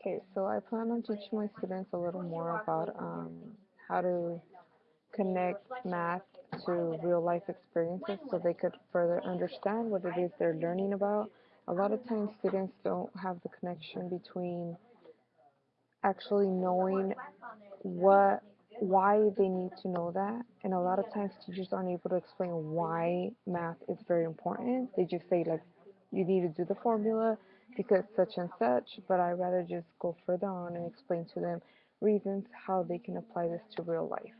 Okay, so I plan on teaching my students a little more about um, how to connect math to real life experiences so they could further understand what it is they're learning about. A lot of times students don't have the connection between actually knowing what why they need to know that and a lot of times teachers aren't able to explain why math is very important they just say like you need to do the formula because such and such but i rather just go further on and explain to them reasons how they can apply this to real life